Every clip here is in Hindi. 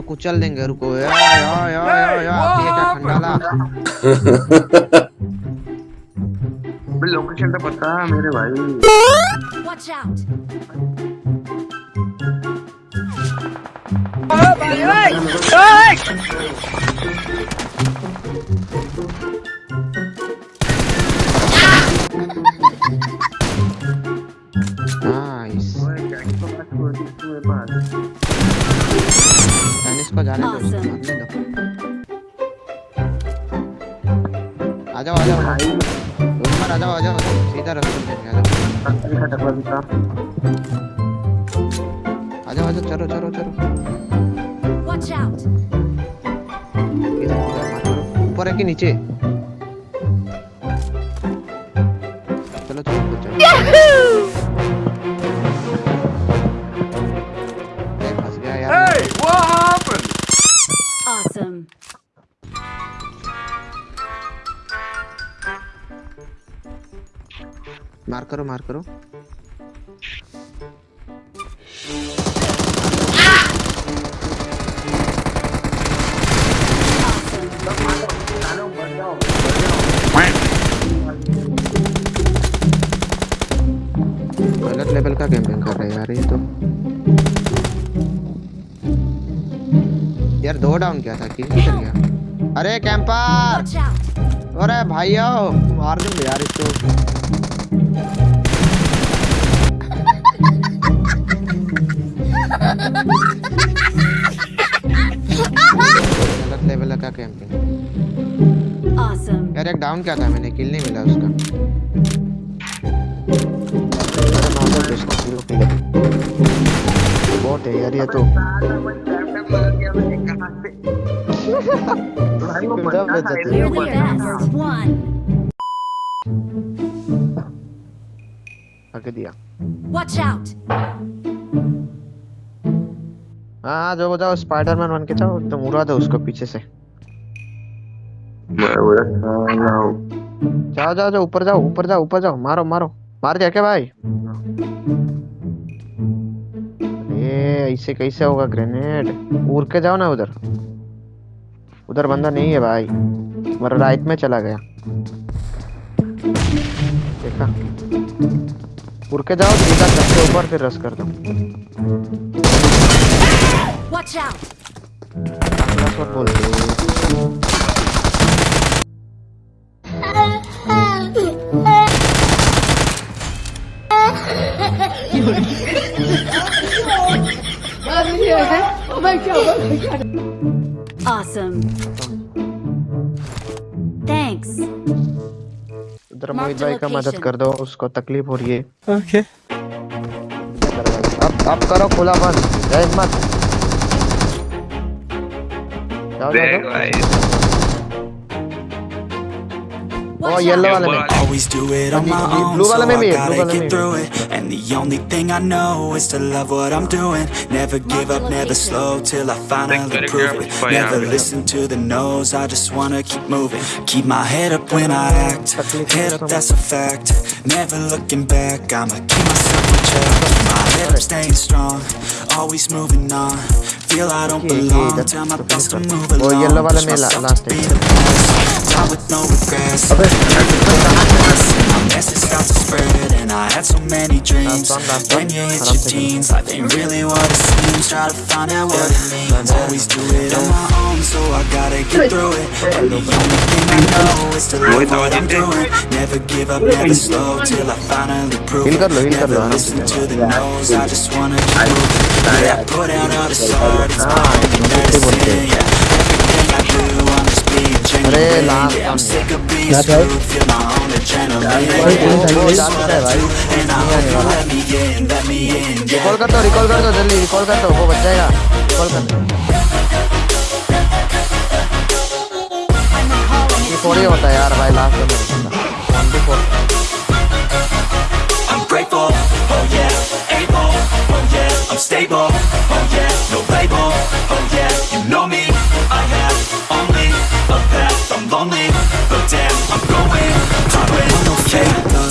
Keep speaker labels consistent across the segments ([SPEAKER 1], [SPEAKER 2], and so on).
[SPEAKER 1] इसको कुचल देंगे रुको या या या या या ये क्या खंडाला
[SPEAKER 2] लोकेशन तो पता है मेरे भाई
[SPEAKER 1] आ जाओ आ जाओ
[SPEAKER 2] भाई
[SPEAKER 1] उधर आ जाओ आ जाओ सीधा रास्ते पे आ जाओ आ जाओ आ जाओ चलो चलो चलो। वॉच करो ऊपर है कि नीचे? चलो चलो चलो। मार करो मार करो। गलत लेवल का कैंपिंग कर रहे हैं यार ये तो। यार दो डाउन किया था कि गया अरे कैंपर! अरे भाइयों मार दूँगा यार इसको। गलत लेवल का कैंपिंग
[SPEAKER 3] Awesome!
[SPEAKER 1] यार एक डाउन क्या था मैंने किल नहीं मिला उसका। बहुत है यार ये तो।
[SPEAKER 2] था
[SPEAKER 3] You're the best! One!
[SPEAKER 1] दिया
[SPEAKER 3] Watch out!
[SPEAKER 1] हाँ जो जाओ स्पाइडरमैन बन के एकदम उड़ा दो उसको पीछे से। जाओ जाओ जाओ ऊपर जाओ ऊपर जाओ ऊपर जाओ मारो मारो मार दिया क्या भाई ये ऐसे कैसे होगा ग्रेनेड उड़ के जाओ ना उधर उधर बंदा नहीं है भाई। मेरा राइट में चला गया। देखा? उड़ के जाओ सीधा छत के ऊपर फिर रस कर दो।
[SPEAKER 3] Watch Awesome! Thanks!
[SPEAKER 1] उधर मोहित भाई का मदद. कर दो उसको तकलीफ़ हो रही है ओके अब अब करो खुला बंद जय मत जाओ जाओ
[SPEAKER 2] देख भाई
[SPEAKER 3] Watch
[SPEAKER 1] येलो
[SPEAKER 3] out!
[SPEAKER 1] वाले में
[SPEAKER 4] Always do it on my
[SPEAKER 1] Blue
[SPEAKER 4] own,
[SPEAKER 1] वाले
[SPEAKER 4] so
[SPEAKER 1] में
[SPEAKER 4] I
[SPEAKER 1] भी है, blue
[SPEAKER 4] gotta
[SPEAKER 1] वाले में
[SPEAKER 4] get
[SPEAKER 1] भी
[SPEAKER 4] through it. And the only thing I know is to love what I'm doing. Never give up, never slow till I finally prove it. Never listen to the no's, I just wanna keep moving. Keep my head up when I act, head up, that's a fact. Never looking back, I'ma keep myself in check. Keep my head up, staying strong, always moving on. Feel I don't
[SPEAKER 1] Okay, okay,
[SPEAKER 4] belong,
[SPEAKER 1] that's-
[SPEAKER 4] tell my thoughts to move
[SPEAKER 1] वो
[SPEAKER 4] along.
[SPEAKER 1] yellow वाले
[SPEAKER 4] Push
[SPEAKER 1] में ला-
[SPEAKER 4] myself
[SPEAKER 1] last
[SPEAKER 4] to be
[SPEAKER 1] है।
[SPEAKER 4] the best, die with no regrets. My message starts to spread and I had so many dreams
[SPEAKER 1] Last one, last one.
[SPEAKER 4] When you hit
[SPEAKER 1] Aram
[SPEAKER 4] your
[SPEAKER 1] se
[SPEAKER 4] teens, life ain't really what it seems Try to find out what it means Always do it on my own, so I gotta get through it And the only thing I know is to love what I'm doing Never give up, never slow, till I finally prove
[SPEAKER 1] Heal
[SPEAKER 4] it
[SPEAKER 1] कर लो, heal कर लो,
[SPEAKER 4] Never
[SPEAKER 1] आराम
[SPEAKER 4] listen
[SPEAKER 1] से।
[SPEAKER 4] to the no's, I just wanna keep moving Yeah, I put out all this art,
[SPEAKER 1] अरे है
[SPEAKER 4] yeah.
[SPEAKER 1] रिकॉल कर दो रिकॉल कर दो जल्दी रिकॉल कर दो वो बच जाएगा रिकॉल कर दो ये थोड़ी होता है यार भाई लास्ट में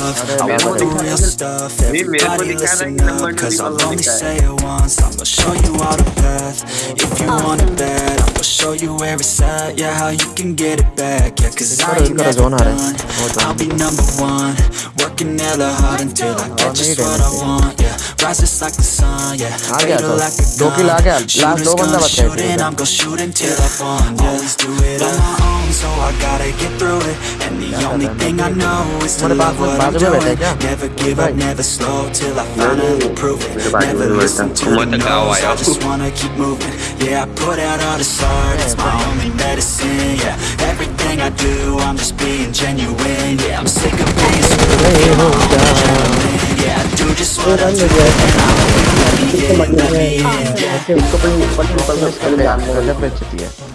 [SPEAKER 4] I want the real stuff. Everybody listen up Cause I'll only say it once. I'ma show you all the path. If you want it bad I'ma show you where it's at. Yeah, how you can get it back. Yeah, cause I ain't never done. I'll be number one. Working hella hard until I get just what I want. Yeah, rise just like the sun. Yeah, fatal like a gun. Shooters gonna shoot and I'm gonna shoot until I fall Just do it on my own so I gotta get through it. And the only thing I know is to love what I'm doing. Never give up, never slow Till I finally prove it. Never listen to the
[SPEAKER 2] know.
[SPEAKER 4] I just wanna keep moving. Yeah, I put out all the art It's my only medicine, yeah. Everything I do, I'm just being genuine Yeah, I'm sick of being screwed my Yeah, I do just what I do And I don't let me in, let me in Yeah,